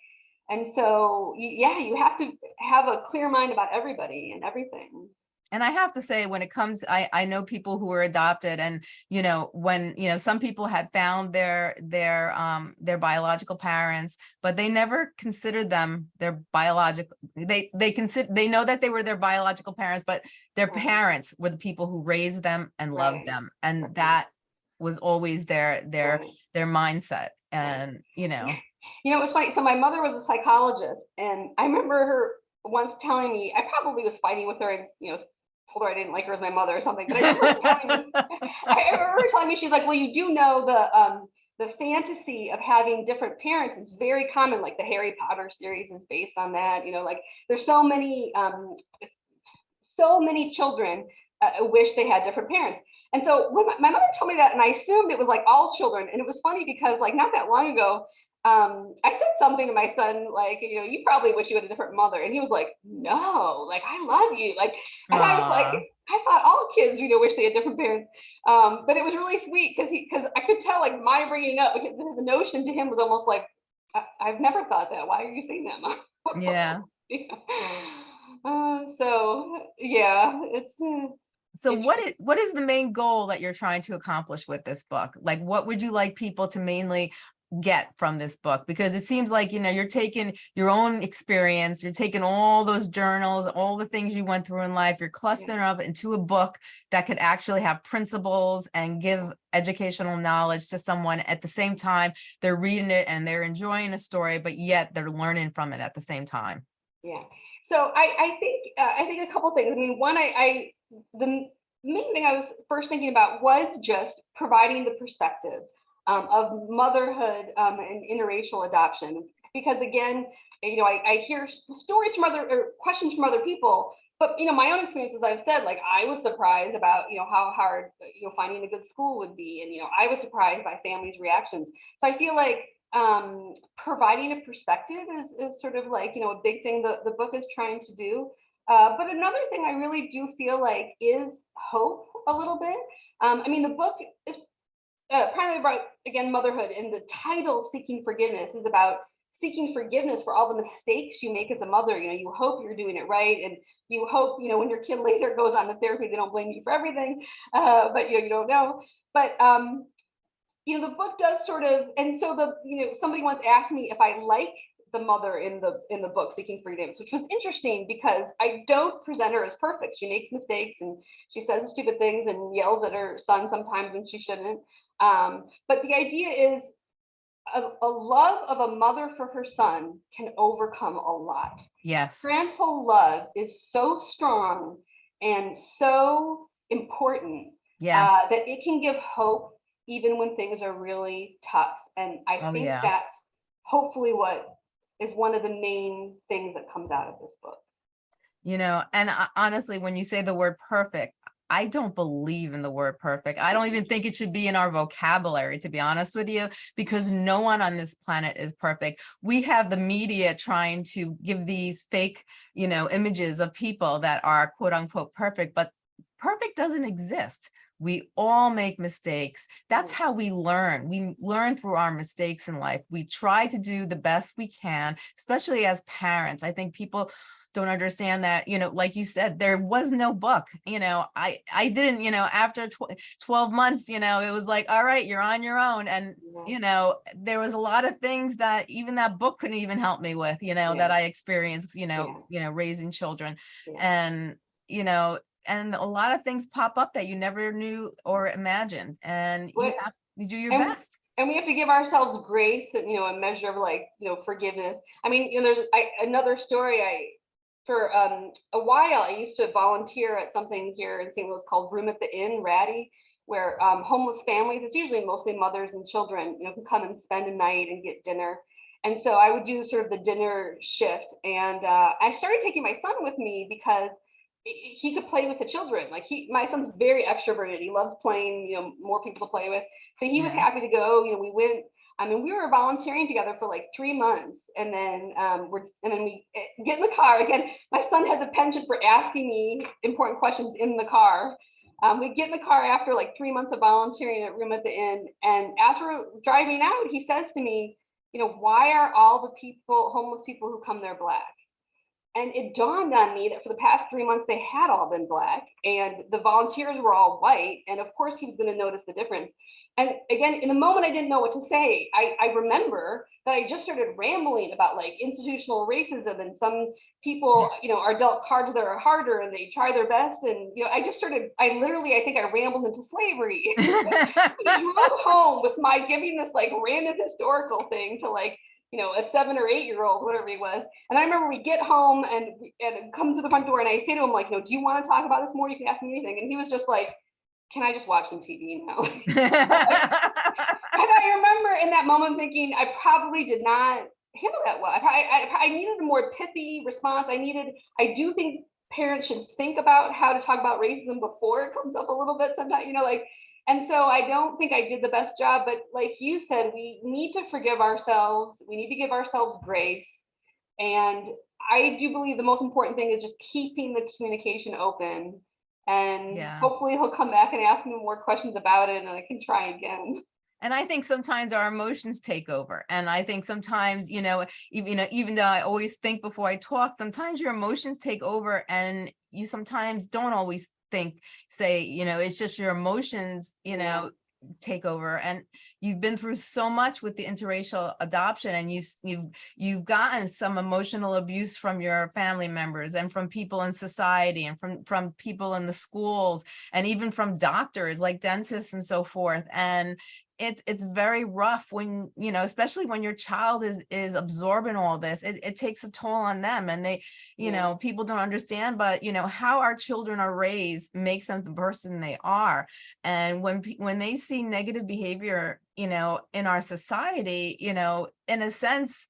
Speaker 2: and so, yeah, you have to have a clear mind about everybody and everything.
Speaker 1: And I have to say, when it comes, I, I know people who were adopted and, you know, when, you know, some people had found their, their, um, their biological parents, but they never considered them their biological, they, they consider, they know that they were their biological parents, but their parents were the people who raised them and loved them. And that was always their, their, their mindset. And, you know,
Speaker 2: You know, it was funny. So my mother was a psychologist and I remember her once telling me, I probably was fighting with her and, you know, told her I didn't like her as my mother or something, but I remember telling me I remember telling me, she's like, well, you do know the, um, the fantasy of having different parents is very common, like the Harry Potter series is based on that, you know, like there's so many, um, so many children uh, wish they had different parents. And so when my, my mother told me that, and I assumed it was like all children, and it was funny because like not that long ago, um, I said something to my son, like, you know, you probably wish you had a different mother. And he was like, no, like, I love you. Like, and I was like, I thought all kids, you know, wish they had different parents. Um, but it was really sweet because he, because I could tell, like, my bringing up, the, notion to him was almost like, I, I've never thought that. Why are you saying that, mom?
Speaker 1: yeah.
Speaker 2: Yeah. Uh, so yeah, it's uh,
Speaker 1: So what is, what is the main goal that you're trying to accomplish with this book? Like, what would you like people to mainly get from this book? Because it seems like, you know, you're taking your own experience, you're taking all those journals, all the things you went through in life, you're clustering up into a book that could actually have principles and give educational knowledge to someone at the same time. They're reading it and they're enjoying a story, but yet they're learning from it at the same time.
Speaker 2: Yeah, so I, I think, uh, I think a couple things. I mean, one, I, I, the main thing I was first thinking about was just providing the perspective um, of motherhood um, and interracial adoption. Because again, you know, I, I hear stories from other, or questions from other people, but you know, my own experiences, I've said, like, I was surprised about, you know, how hard, you know, finding a good school would be. And, you know, I was surprised by families' reactions. So I feel like um providing a perspective is is sort of like you know a big thing the the book is trying to do uh but another thing i really do feel like is hope a little bit um i mean the book is uh, primarily about again motherhood and the title seeking forgiveness is about seeking forgiveness for all the mistakes you make as a mother you know you hope you're doing it right and you hope you know when your kid later goes on to therapy they don't blame you for everything uh but you know you don't know but um you know, the book does sort of, and so the, you know, somebody once asked me if I like the mother in the in the book Seeking Forgiveness, which was interesting because I don't present her as perfect. She makes mistakes and she says stupid things and yells at her son sometimes when she shouldn't. Um, but the idea is a, a love of a mother for her son can overcome a lot
Speaker 1: Yes.
Speaker 2: parental love is so strong and so important
Speaker 1: Yes.
Speaker 2: uh, that it can give hope even when things are really tough. And I
Speaker 1: Oh,
Speaker 2: think
Speaker 1: yeah.
Speaker 2: that's hopefully what is one of the main things that comes out of this book.
Speaker 1: You know, and I- honestly, when you say the word perfect, I don't believe in the word perfect. I don't even think it should be in our vocabulary, to be honest with you, because no one on this planet is perfect. We have the media trying to give these fake, you know, images of people that are quote unquote perfect, but perfect doesn't exist. We all make mistakes. That's how we learn. We learn through our mistakes in life. We try to do the best we can, especially as parents. I think people don't understand that, you know, like you said, there was no book, you know, I, I didn't, you know, after tw 12 months, you know, it was like, all right, you're on your own. And,
Speaker 2: Yeah.
Speaker 1: you know, there was a lot of things that even that book couldn't even help me with, you know, that I experienced, you know, you know, raising children
Speaker 2: Yeah.
Speaker 1: and, you know, and a lot of things pop up that you never knew or imagined and you have, you do your
Speaker 2: and-
Speaker 1: best.
Speaker 2: and we have to give ourselves grace and you know a measure of like you know forgiveness. I mean you know there's I, another story i for um a while i used to volunteer at something here in st louis called room at the inn ratty where um, homeless families it's usually mostly mothers and children you know can come and spend a night and get dinner. And so i would do sort of the dinner shift and uh, i started taking my son with me because he could play with the children like he my son's very extroverted he loves playing you know more people to play with so he was happy to go. You know, we went. I mean, we were volunteering together for like three months, and then um, we're and then we eh, get in the car again. My son has a penchant for asking me important questions in the car. Um, we get in the car after like three months of volunteering at Room at the Inn, and as we're driving out, he says to me, "You know, why are all the people, homeless people who come there black?" And it dawned on me that for the past three months, they had all been black and the volunteers were all white. And of course, he was going to notice the difference. And again, in the moment, I didn't know what to say. I, I remember that I just started rambling about like institutional racism and some people, you know, are dealt cards that are harder and they try their best. And, you know, I just started, I literally, I think I rambled into slavery. we drove home with my giving this like random historical thing to like, you know, a seven or eight year old, whatever he was. And I remember we get home and, and come to the front door and I say to him, like, no, do you want to talk about this more? You can ask me anything. And he was just like, can I just watch some TV now? and I remember in that moment thinking, I probably did not handle that well. I, I, I needed a more pithy response. I needed, I do think parents should think about how to talk about racism before it comes up a little bit sometimes, you know, like, and so I don't think I did the best job, but like you said, we need to forgive ourselves. We need to give ourselves grace. And I do believe the most important thing is just keeping the communication open. And
Speaker 1: Yeah.
Speaker 2: hopefully he'll come back and ask me more questions about it and I can try again.
Speaker 1: And I think sometimes our emotions take over. And I think sometimes, you know, even, you know, even though I always think before I talk, sometimes your emotions take over and you sometimes don't always think, say, you know, it's just your emotions, you know, take over and you've been through so much with the interracial adoption and you've you've you've gotten some emotional abuse from your family members and from people in society and from from people in the schools and even from doctors like dentists and so forth and it's it's very rough when you know especially when your child is is absorbing all this it, it takes a toll on them and they you
Speaker 2: Yeah.
Speaker 1: know people don't understand but you know how our children are raised makes them the person they are and when when they see negative behavior you know in our society you know in a sense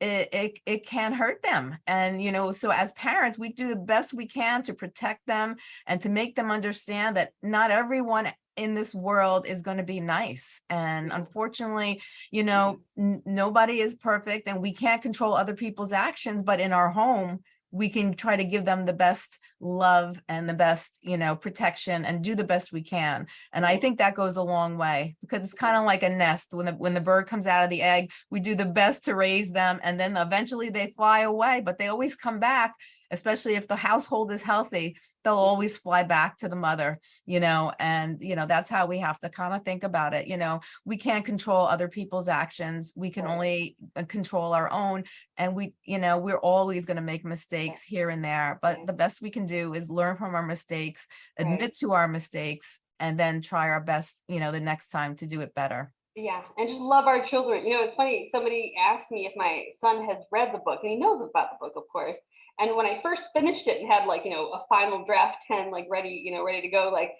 Speaker 1: it, it it can hurt them and you know so as parents we do the best we can to protect them and to make them understand that not everyone in this world is going to be nice and unfortunately you mm-hmm. know nobody is perfect and we can't control other people's actions but in our home we can try to give them the best love and the best you know protection and do the best we can and i think that goes a long way because it's kind of like a nest when the when the bird comes out of the egg we do the best to raise them and then eventually they fly away but they always come back especially if the household is healthy they'll always fly back to the mother you know and you know that's how we have to kind of think about it you know we can't control other people's actions we can only uh, control our own and we you know we're always going to make mistakes here and there but the best we can do is learn from our mistakes admit to our mistakes and then try our best you know the next time to do it better
Speaker 2: Yeah, and just love our children. You know, it's funny, somebody asked me if my son has read the book, and he knows about the book, of course. And when I first finished it and had like, you know, a final draft 10, like ready, you know, ready to go, like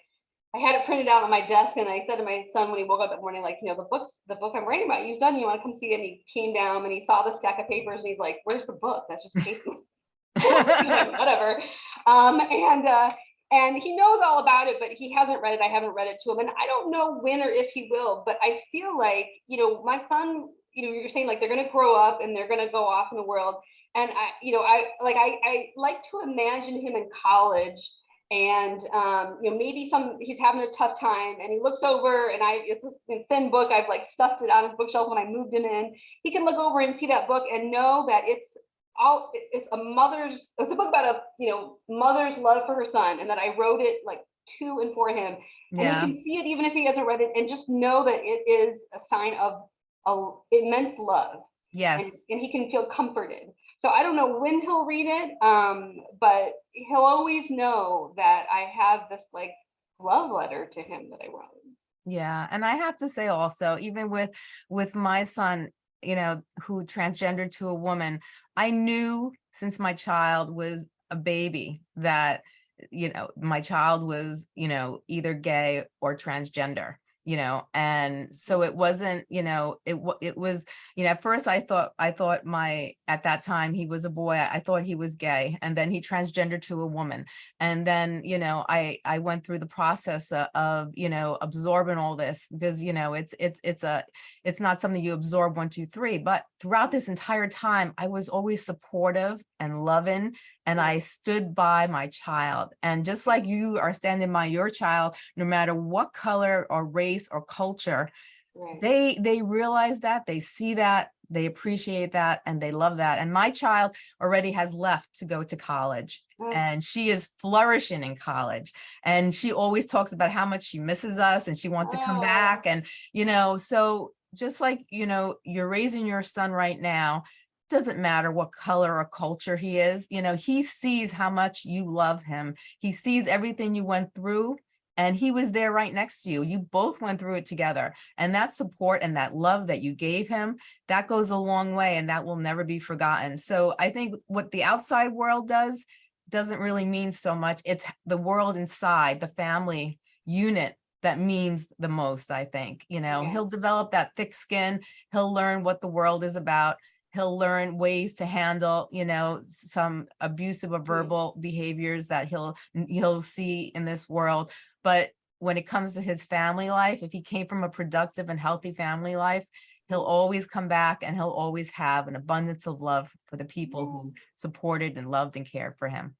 Speaker 2: I had it printed out on my desk and I said to my son when he woke up that morning, like, you know, the book's the book I'm writing about, you've done, you want to come see it? And he came down and he saw the stack of papers and he's like, where's the book? That's just paper. Like, whatever. Um, and uh, and he knows all about it, but he hasn't read it. I haven't read it to him, and I don't know when or if he will. But I feel like you know, my son. You know, you're saying like they're going to grow up and they're going to go off in the world, and I, you know, I like I I like to imagine him in college. And um, you know, maybe some he's having a tough time, and he looks over, and I it's a thin book. I've like stuffed it on his bookshelf when I moved him in. He can look over and see that book and know that it's all it's a mother's it's a book about a you know mother's love for her son and that i wrote it like to and for him and
Speaker 1: yeah
Speaker 2: he can see it even if he hasn't read it and just know that it is a sign of a immense love and,
Speaker 1: yes
Speaker 2: and he can feel comforted so i don't know when he'll read it um but he'll always know that i have this like love letter to him that i wrote.
Speaker 1: Yeah, and I have to say also, even with with my son, you know, who transgendered to a woman, I knew since my child was a baby that, you know, my child was, you know, either gay or transgender, you know, and so it wasn't, you know, it it was, you know, at first I thought I thought my at that time he was a boy, I thought he was gay, and then he transgendered to a woman and then you know i i went through the process of, you know absorbing all this because you know it's it's it's a it's not something you absorb one two three but throughout this entire time i was always supportive and loving and i stood by my child and just like you are standing by your child no matter what color or race or culture
Speaker 2: right
Speaker 1: they they realize that they see that they appreciate that and they love that and my child already has left to go to college
Speaker 2: Mm.
Speaker 1: and she is flourishing in college and she always talks about how much she misses us and she wants to come
Speaker 2: Oh.
Speaker 1: back and you know so just like you know you're raising your son right now doesn't matter what color or culture he is you know he sees how much you love him. He sees everything you went through and he was there right next to you. You both went through it together and that support and that love that you gave him that goes a long way and that will never be forgotten. So i think what the outside world does doesn't really mean so much. It's the world inside the family unit that means the most i think you know?
Speaker 2: Yeah.
Speaker 1: he'll develop that thick skin. He'll learn what the world is about he'll learn ways to handle you know some abusive or verbal behaviors that he'll he'll see in this world. But when it comes to his family life if he came from a productive and healthy family life he'll always come back and he'll always have an abundance of love for the people who supported and loved and cared for him.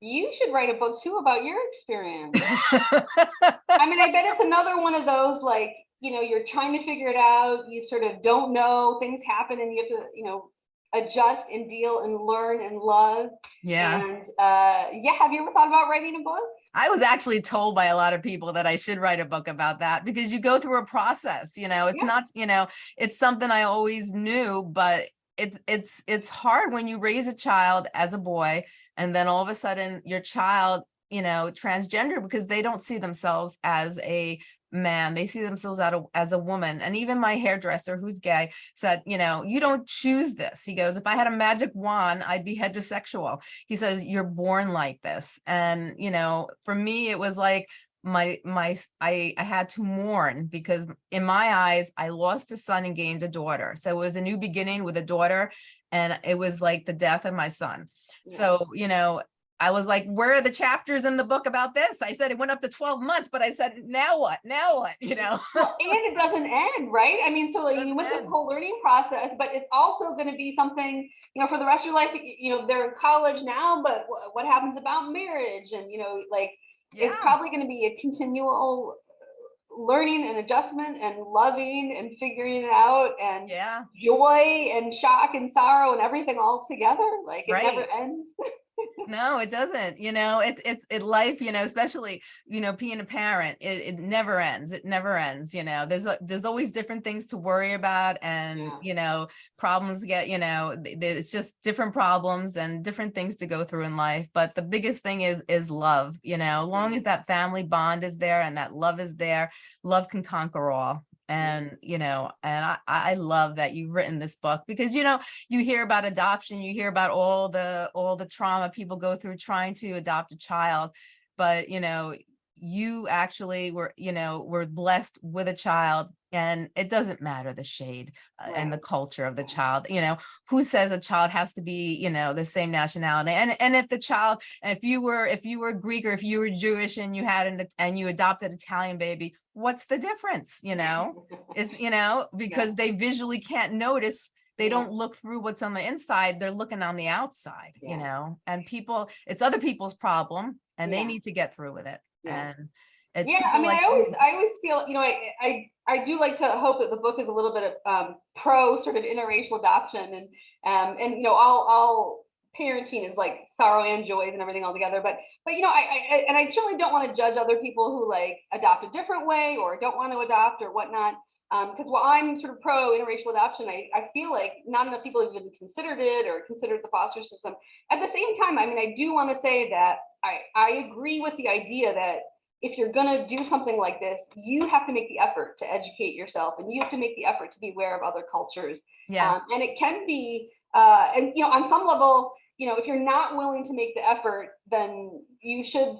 Speaker 2: You should write a book too about your experience. I mean, I bet it's another one of those like, you know, you're trying to figure it out. You sort of don't know, things happen and you have to, you know, adjust and deal and learn and love.
Speaker 1: Yeah.
Speaker 2: And uh, yeah, have you ever thought about writing a book?
Speaker 1: I was actually told by a lot of people that I should write a book about that because you go through a process, you know, it's
Speaker 2: Yeah.
Speaker 1: not, you know, it's something I always knew, but it's, it's, it's hard when you raise a child as a boy and then all of a sudden your child, you know, transgender because they don't see themselves as a man, they see themselves as a, as a woman. And even my hairdresser who's gay said, you know, you don't choose this. He goes, if I had a magic wand, I'd be heterosexual he says you're born like this and you know for me it was like my my I, I had to mourn because in my eyes i lost a son and gained a daughter so it was a new beginning with a daughter and it was like the death of my son
Speaker 2: Yeah.
Speaker 1: so you know i was like where are the chapters in the book about this i said it went up to 12 months but i said now what now what you know
Speaker 2: Well, and it doesn't end, right? I mean, so like you went this
Speaker 1: end.
Speaker 2: whole learning process, but it's also going to be something, you know, for the rest of your life. You know, they're in college now, but what happens about marriage? And you know, like it's probably going to be a continual uh, learning and adjustment and loving and figuring it out and
Speaker 1: yeah
Speaker 2: joy and shock and sorrow and everything all together. Like it never ends.
Speaker 1: No, it doesn't. You know, it's it's it life, you know, especially, you know, being a parent, it, it never ends. It never ends, you know. There's there's always different things to worry about and,
Speaker 2: Yeah.
Speaker 1: you know, problems get, you know, it's just different problems and different things to go through in life. But the biggest thing is is love, you know, as long mm-hmm. as that family bond is there and that love is there, love can conquer all. Mm-hmm. And, you know, and I, I I love that you've written this book because, you know, you hear about adoption, you hear about all the all the trauma people go through trying to adopt a child, but you know, you actually were, you know, were blessed with a child and it doesn't matter the shade uh, and the culture of the child, you know, who says a child has to be, you know, the same nationality. And and if the child, if you were if you were Greek or if you were Jewish and you had an and you adopted Italian baby, what's the difference, you know? It's, you know, because they visually can't notice, they
Speaker 2: Yeah.
Speaker 1: don't look through what's on the inside, they're looking on the outside, you know? And people, it's other people's problem and they need to get through with it.
Speaker 2: Yeah.
Speaker 1: And it's
Speaker 2: yeah i mean
Speaker 1: like
Speaker 2: i always i always feel you know I, I i do like to hope that the book is a little bit of um pro sort of interracial adoption and um and you know all all parenting is like sorrow and joys and everything all together but but you know i, I I- and i certainly don't want to judge other people who like adopt a different way or don't want to adopt or whatnot um because while i'm sort of pro interracial adoption i i feel like not enough people have even considered it or considered the foster system. At the same time i mean i do want to say that i i agree with the idea that if you're going to do something like this, you have to make the effort to educate yourself and you have to make the effort to be aware of other cultures.
Speaker 1: Yes,
Speaker 2: Um, and it can be, uh, and you know, on some level, you know, if you're not willing to make the effort, then you should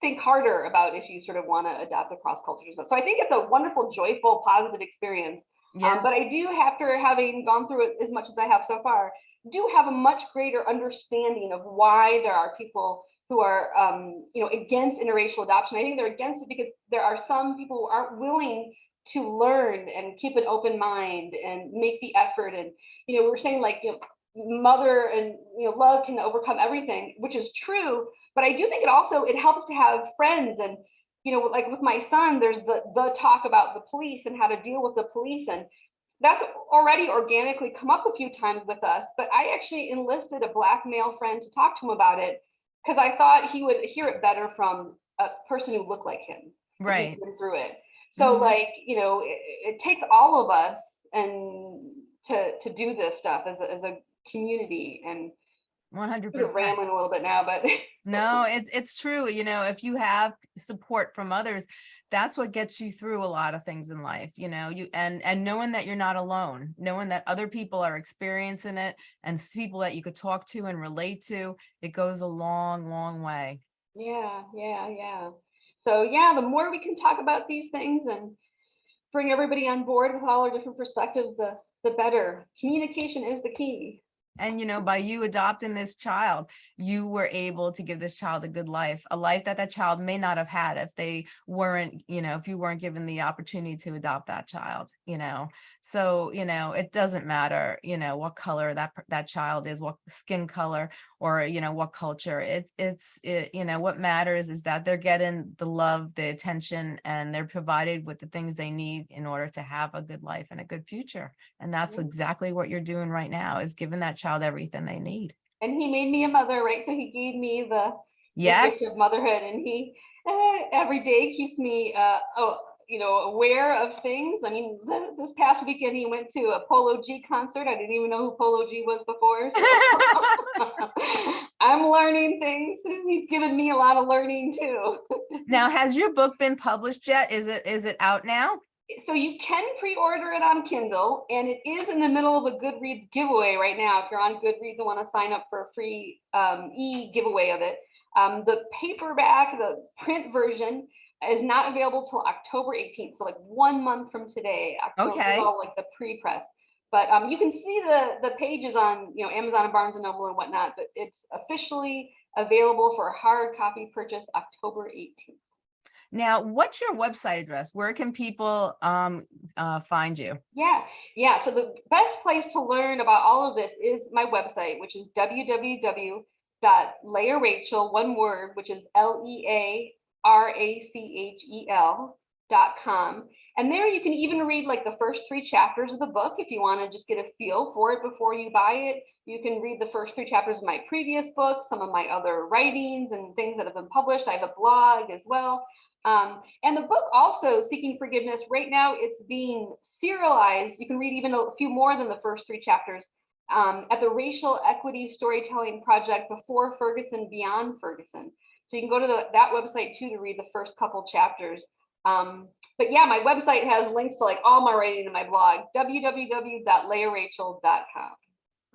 Speaker 2: think harder about if you sort of want to adapt across cultures. So I think it's a wonderful, joyful, positive experience. Um, but I do, after having gone through it as much as I have so far, do have a much greater understanding of why there are people who are, um, you know, against interracial adoption. I think they're against it because there are some people who aren't willing to learn and keep an open mind and make the effort. And you know, we're saying like, you know, mother and you know, love can overcome everything, which is true. But I do think it also it helps to have friends and you know, like with my son, there's the the talk about the police and how to deal with the police and that's already organically come up a few times with us, but I actually enlisted a black male friend to talk to him about it because I thought he would hear it better from a person who looked like him.
Speaker 1: right.
Speaker 2: Through it. So
Speaker 1: Mhm.
Speaker 2: like, you know, it, it takes all of us and to to do this stuff as a, as a community and
Speaker 1: 100%
Speaker 2: rambling a little bit now, but
Speaker 1: No, it's it's true. You know, if you have support from others, that's what gets you through a lot of things in life, you know, you and and knowing that you're not alone, knowing that other people are experiencing it and people that you could talk to and relate to, it goes a long, long way.
Speaker 2: yeah, yeah, yeah. So yeah, the more we can talk about these things and bring everybody on board with all our different perspectives, the the better. Communication is the key.
Speaker 1: And, you know, by you adopting this child, you were able to give this child a good life, a life that that child may not have had if they weren't, you know, if you weren't given the opportunity to adopt that child, you know. So, you know, it doesn't matter, you know, what color that that child is, what skin color or, you know, what culture. It's, it's, it, you know, what matters is that they're getting the love, the attention, and they're provided with the things they need in order to have a good life and a good future. And that's exactly what you're doing right now is giving that child everything they need.
Speaker 2: And he made me a mother, right? So he gave me the the
Speaker 1: Yes.
Speaker 2: gift of motherhood and he uh, every day keeps me uh oh you know aware of things. I mean th- this past weekend he went to a polo g concert. I didn't even know who polo g was before so- i'm learning things. He's given me a lot of learning too.
Speaker 1: Now, has your book been published yet? Is it, is it out now?
Speaker 2: so you can pre-order it on kindle and it is in the middle of a goodreads giveaway right now. If you're on goodreads and want to sign up for a free um, e giveaway of it um, the paperback the print version is not available till october 18th so like one month from today October
Speaker 1: Okay.
Speaker 2: all like the pre-press but um, you can see the the pages on you know amazon and barnes and noble and whatnot but it's officially available for a hard copy purchase october 18th
Speaker 1: Now, what's your website address? Where can people um uh find you?
Speaker 2: Yeah, yeah. So the best place to learn about all of this is my website, which is www.learachel, one word, which is L-E-A-R-A-C-H-E-L dot com. And there you can even read like the first three chapters of the book if you want to just get a feel for it before you buy it. You can read the first three chapters of my previous book, some of my other writings and things that have been published. I have a blog as well. Um, and the book also, Seeking Forgiveness, right now it's being serialized. You can read even a few more than the first three chapters um, at the Racial Equity Storytelling Project before Ferguson, Beyond Ferguson. So you can go to the, that website too to read the first couple chapters. Um, but yeah, my website has links to like all my writing in my blog, www.learachel.com.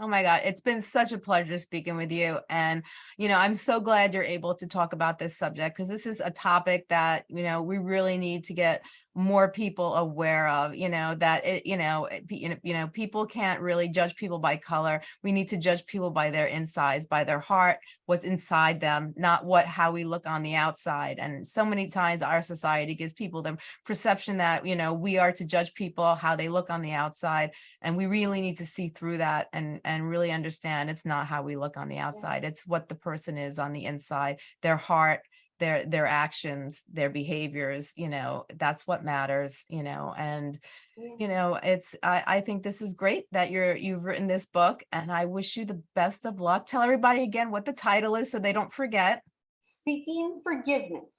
Speaker 1: Oh my God, it's been such a pleasure speaking with you. And, you know, I'm so glad you're able to talk about this subject because this is a topic that, you know, we really need to get more people aware of, you know, that it, you know, it you know, you know, people can't really judge people by color. We need to judge people by their insides, by their heart, what's inside them, not what, how we look on the outside. And so many times our society gives people the perception that, you know, we are to judge people how they look on the outside and we really need to see through that and and really understand it's not how we look on the outside it's what the person is on the inside their heart their their actions their behaviors you know that's what matters you know and
Speaker 2: Yeah.
Speaker 1: you know it's i i think this is great that you're you've written this book and i wish you the best of luck tell everybody again what the title is so they don't forget
Speaker 2: Seeking Forgiveness.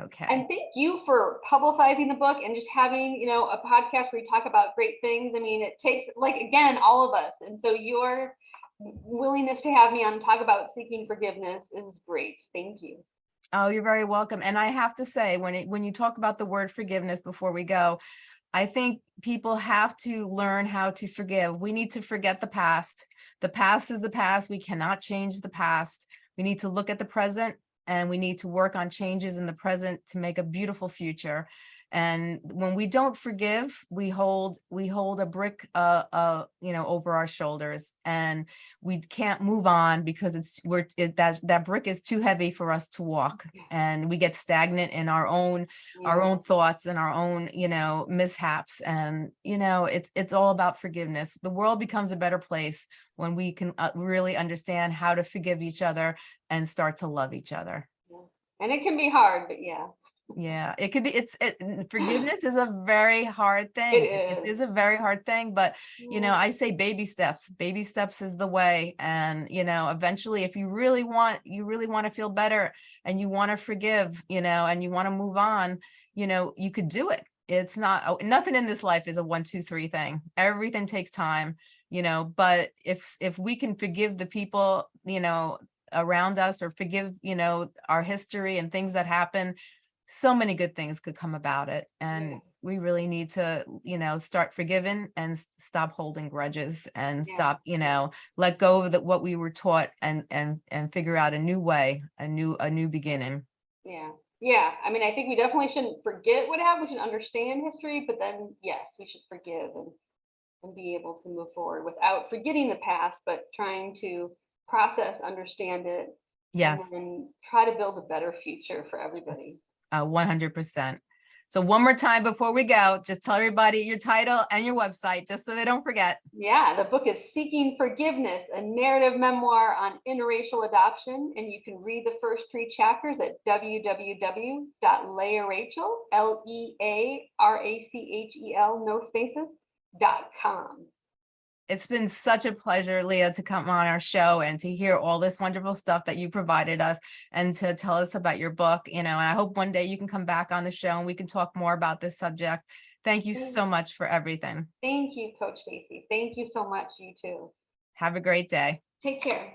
Speaker 1: okay
Speaker 2: And thank you for publicizing the book and just having, you know, a podcast where you talk about great things. I mean, it takes like again, all of us. And so your willingness to have me on talk about seeking forgiveness is great. Thank you.
Speaker 1: Oh, you're very welcome. And I have to say, when it, when you talk about the word forgiveness before we go, I think people have to learn how to forgive. We need to forget the past. The past is the past. We cannot change the past. We need to look at the present and we need to work on changes in the present to make a beautiful future. And when we don't forgive, we hold we hold a brick uh uh you know over our shoulders and we can't move on because it's we're it, that that brick is too heavy for us to walk and we get stagnant in our own our own thoughts and our own you know mishaps and you know it's it's all about forgiveness. The world becomes a better place when we can uh, really understand how to forgive each other and start to love each other.
Speaker 2: And it can be hard, but yeah.
Speaker 1: Yeah it could be it's it, forgiveness is a very hard thing it
Speaker 2: is.
Speaker 1: is a very hard thing but you know
Speaker 2: mm.
Speaker 1: i say baby steps baby steps is the way and you know eventually if you really want you really want to feel better and you want to forgive you know and you want to move on you know you could do it. It's not oh, nothing in this life is a one two three thing. Everything takes time you know but if if we can forgive the people you know around us or forgive you know our history and things that happen so many good things could come about it and
Speaker 2: Yeah.
Speaker 1: we really need to you know start forgiving and stop holding grudges and
Speaker 2: Yeah.
Speaker 1: stop you know let go of the, what we were taught and and and figure out a new way a new a new beginning
Speaker 2: Yeah. Yeah. I mean, I think we definitely shouldn't forget what happened. We should understand history, but then yes, we should forgive and and be able to move forward without forgetting the past, but trying to process, understand it,
Speaker 1: yes
Speaker 2: and try to build a better future for everybody.
Speaker 1: Uh 100 percent So one more time before we go, just tell everybody your title and your website, just so they don't forget.
Speaker 2: Yeah, the book is Seeking Forgiveness, a narrative memoir on interracial adoption. And you can read the first three chapters at www.learachel, L-E-A-R-A-C-H-E-L, no spaces, dot com.
Speaker 1: It's been such a pleasure, Lea, to come on our show and to hear all this wonderful stuff that you provided us and to tell us about your book, you know, and I hope one day you can come back on the show and we can talk more about this subject. Thank you so much for everything.
Speaker 2: Thank you, Coach Stacy. Thank you so much, you too.
Speaker 1: Have a great day.
Speaker 2: Take care.